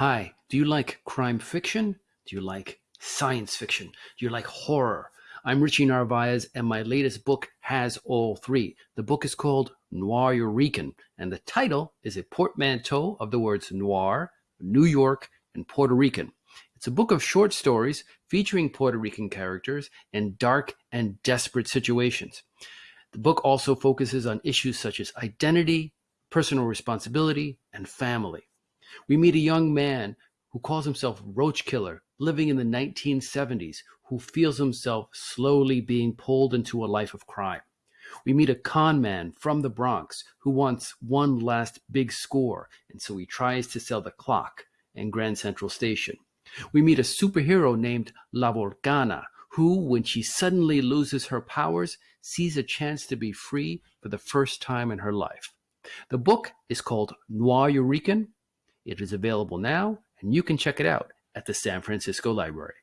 Hi, do you like crime fiction? Do you like science fiction? Do you like horror? I'm Richie Narvaez, and my latest book has all three. The book is called Noiryorican, and the title is a portmanteau of the words noir, New York, and Puerto Rican. It's a book of short stories featuring Puerto Rican characters in dark and desperate situations. The book also focuses on issues such as identity, personal responsibility, and family. We meet a young man who calls himself Roach Killer, living in the 1970s, who feels himself slowly being pulled into a life of crime. We meet a con man from the Bronx who wants one last big score, and so he tries to sell the clock in Grand Central Station. We meet a superhero named La Volcana, who, when she suddenly loses her powers, sees a chance to be free for the first time in her life. The book is called Noiryorican. It is available now, and you can check it out at the San Francisco Library.